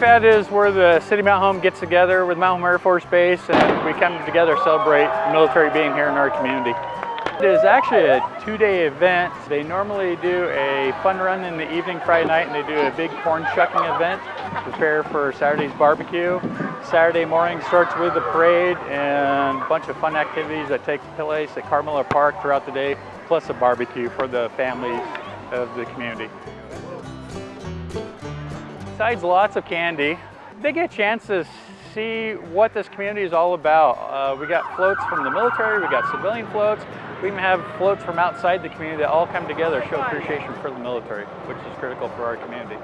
that is where the City Mountain Home gets together with Mountain Home Air Force Base and we come together to celebrate military being here in our community. It is actually a two-day event. They normally do a fun run in the evening Friday night and they do a big corn shucking event prepare for Saturday's barbecue. Saturday morning starts with the parade and a bunch of fun activities that take place at Carl Miller Park throughout the day, plus a barbecue for the families of the community. Besides lots of candy, they get a chance to see what this community is all about. Uh, we got floats from the military, we got civilian floats, we even have floats from outside the community that all come together, show appreciation for the military, which is critical for our community.